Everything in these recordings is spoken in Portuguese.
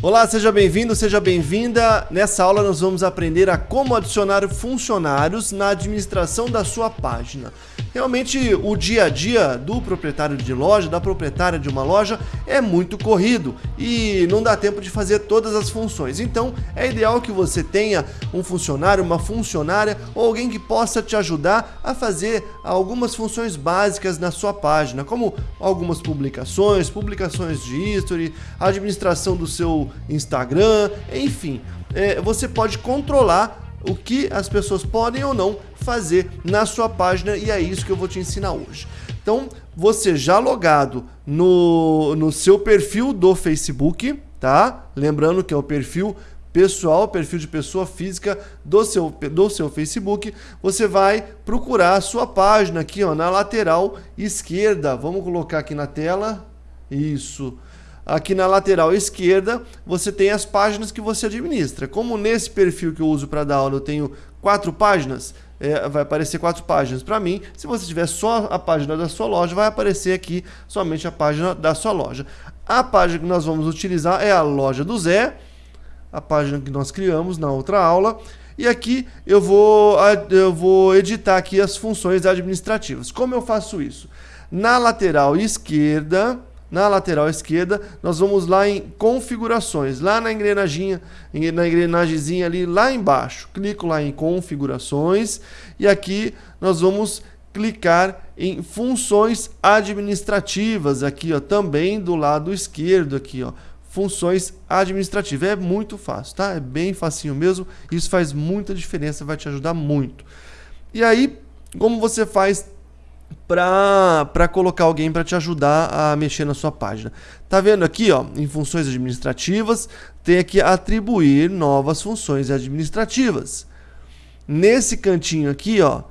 Olá, seja bem-vindo, seja bem-vinda. Nessa aula nós vamos aprender a como adicionar funcionários na administração da sua página. Realmente o dia a dia do proprietário de loja, da proprietária de uma loja é muito corrido e não dá tempo de fazer todas as funções. Então é ideal que você tenha um funcionário, uma funcionária ou alguém que possa te ajudar a fazer algumas funções básicas na sua página, como algumas publicações, publicações de history, administração do seu Instagram, enfim. É, você pode controlar o que as pessoas podem ou não fazer na sua página e é isso que eu vou te ensinar hoje. Então, você já logado no, no seu perfil do Facebook, tá? Lembrando que é o perfil pessoal, perfil de pessoa física do seu, do seu Facebook, você vai procurar a sua página aqui ó, na lateral esquerda. Vamos colocar aqui na tela. Isso. Aqui na lateral esquerda, você tem as páginas que você administra. Como nesse perfil que eu uso para dar aula eu tenho quatro páginas, é, vai aparecer quatro páginas para mim. Se você tiver só a página da sua loja, vai aparecer aqui somente a página da sua loja. A página que nós vamos utilizar é a loja do Zé, a página que nós criamos na outra aula. E aqui eu vou, eu vou editar aqui as funções administrativas. Como eu faço isso? Na lateral esquerda, na lateral esquerda, nós vamos lá em configurações, lá na engrenagem, na engrenagemzinha ali lá embaixo. Clico lá em configurações e aqui nós vamos clicar em funções administrativas aqui, ó, também do lado esquerdo aqui, ó. Funções administrativas. É muito fácil, tá? É bem facinho mesmo. Isso faz muita diferença, vai te ajudar muito. E aí, como você faz para colocar alguém para te ajudar a mexer na sua página. Tá vendo aqui, ó, em funções administrativas, tem aqui atribuir novas funções administrativas. Nesse cantinho aqui, ó,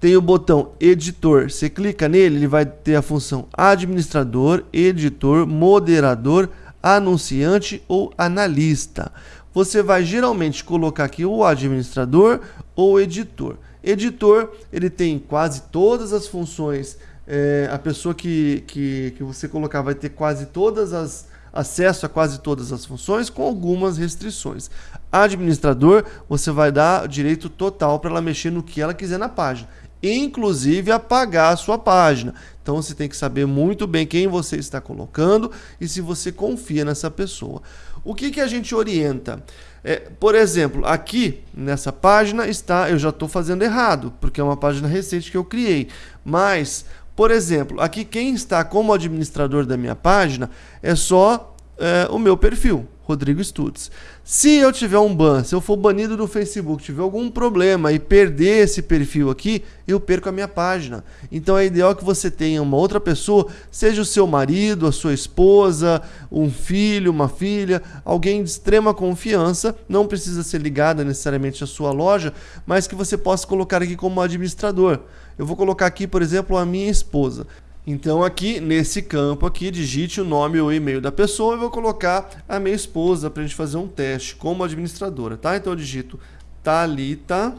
tem o botão editor. Você clica nele, ele vai ter a função administrador, editor, moderador, anunciante ou analista. Você vai geralmente colocar aqui o administrador ou editor. Editor, ele tem quase todas as funções. É, a pessoa que, que, que você colocar vai ter quase todas as acesso a quase todas as funções com algumas restrições. Administrador, você vai dar direito total para ela mexer no que ela quiser na página, inclusive apagar a sua página. Então você tem que saber muito bem quem você está colocando e se você confia nessa pessoa. O que, que a gente orienta? É, por exemplo, aqui nessa página está, eu já estou fazendo errado, porque é uma página recente que eu criei. Mas, por exemplo, aqui quem está como administrador da minha página é só é, o meu perfil. Rodrigo Stutz. Se eu tiver um ban, se eu for banido do Facebook, tiver algum problema e perder esse perfil aqui, eu perco a minha página. Então é ideal que você tenha uma outra pessoa, seja o seu marido, a sua esposa, um filho, uma filha, alguém de extrema confiança, não precisa ser ligada necessariamente à sua loja, mas que você possa colocar aqui como administrador. Eu vou colocar aqui, por exemplo, a minha esposa. Então aqui nesse campo aqui digite o nome ou e-mail da pessoa e vou colocar a minha esposa para a gente fazer um teste como administradora, tá? Então eu digito Talita,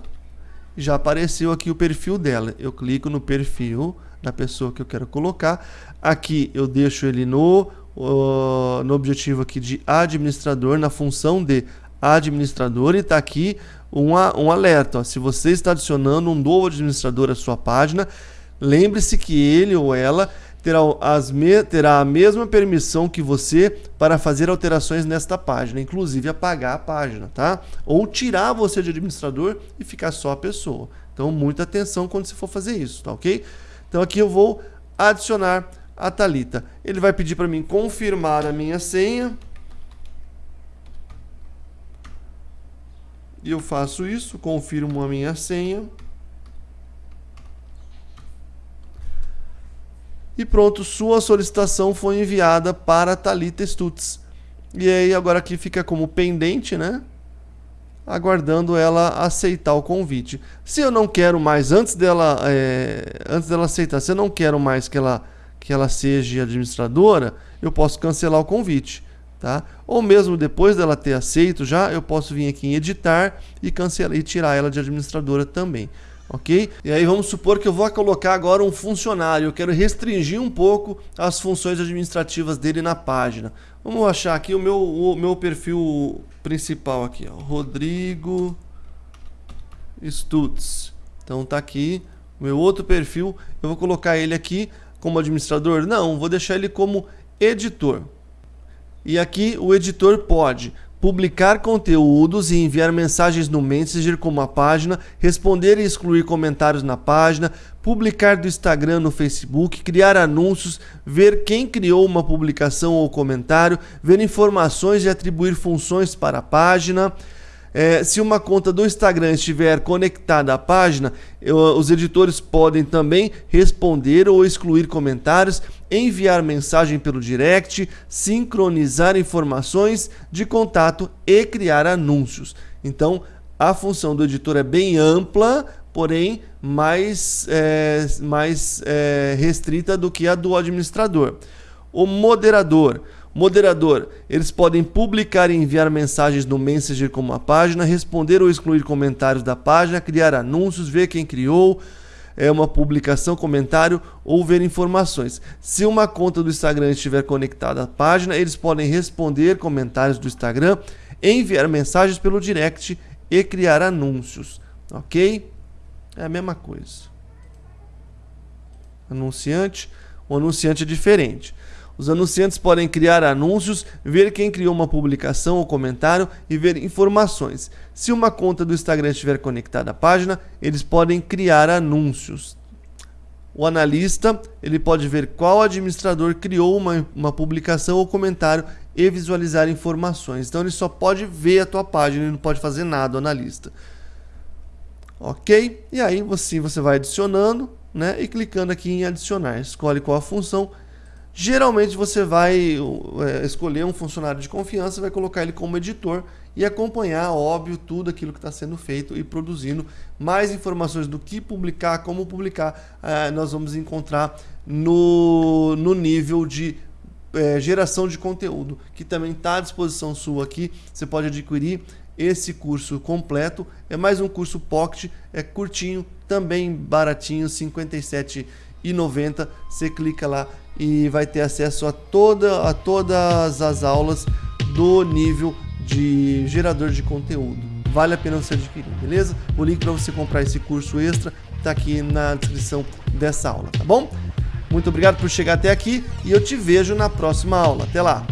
já apareceu aqui o perfil dela. Eu clico no perfil da pessoa que eu quero colocar. Aqui eu deixo ele no uh, no objetivo aqui de administrador na função de administrador e está aqui uma, um alerta. Ó. Se você está adicionando um novo administrador à sua página, Lembre-se que ele ou ela terá, as me, terá a mesma permissão que você para fazer alterações nesta página, inclusive apagar a página, tá? Ou tirar você de administrador e ficar só a pessoa. Então, muita atenção quando você for fazer isso, tá ok? Então, aqui eu vou adicionar a Talita. Ele vai pedir para mim confirmar a minha senha. E eu faço isso, confirmo a minha senha. E pronto, sua solicitação foi enviada para Talita Stutz. E aí agora aqui fica como pendente, né? Aguardando ela aceitar o convite. Se eu não quero mais, antes dela, é, antes dela aceitar, se eu não quero mais que ela, que ela seja administradora, eu posso cancelar o convite. Tá? Ou mesmo depois dela ter aceito já, eu posso vir aqui em editar e cancelar e tirar ela de administradora também. Ok? E aí vamos supor que eu vou colocar agora um funcionário, eu quero restringir um pouco as funções administrativas dele na página. Vamos achar aqui o meu, o meu perfil principal aqui, ó, Rodrigo Stutz. Então tá aqui o meu outro perfil, eu vou colocar ele aqui como administrador? Não, vou deixar ele como editor. E aqui o editor pode publicar conteúdos e enviar mensagens no Messenger como a página, responder e excluir comentários na página, publicar do Instagram no Facebook, criar anúncios, ver quem criou uma publicação ou comentário, ver informações e atribuir funções para a página, é, se uma conta do Instagram estiver conectada à página, eu, os editores podem também responder ou excluir comentários, enviar mensagem pelo direct, sincronizar informações de contato e criar anúncios. Então, a função do editor é bem ampla, porém mais, é, mais é, restrita do que a do administrador. O moderador. Moderador, eles podem publicar e enviar mensagens no Messenger como a página, responder ou excluir comentários da página, criar anúncios, ver quem criou, é uma publicação, comentário ou ver informações. Se uma conta do Instagram estiver conectada à página, eles podem responder comentários do Instagram, enviar mensagens pelo direct e criar anúncios, ok? É a mesma coisa. Anunciante, o anunciante é diferente. Os anunciantes podem criar anúncios, ver quem criou uma publicação ou comentário e ver informações. Se uma conta do Instagram estiver conectada à página, eles podem criar anúncios. O analista ele pode ver qual administrador criou uma, uma publicação ou comentário e visualizar informações. Então ele só pode ver a tua página, ele não pode fazer nada, o analista. Ok? E aí você, você vai adicionando né, e clicando aqui em adicionar. Escolhe qual a função Geralmente você vai é, escolher um funcionário de confiança, vai colocar ele como editor e acompanhar, óbvio, tudo aquilo que está sendo feito e produzindo. Mais informações do que publicar, como publicar, é, nós vamos encontrar no, no nível de é, geração de conteúdo, que também está à disposição sua aqui. Você pode adquirir esse curso completo. É mais um curso Pocket, é curtinho, também baratinho, R$ 57,90. Você clica lá e vai ter acesso a, toda, a todas as aulas do nível de gerador de conteúdo. Vale a pena você adquirir, beleza? O link para você comprar esse curso extra está aqui na descrição dessa aula, tá bom? Muito obrigado por chegar até aqui e eu te vejo na próxima aula. Até lá!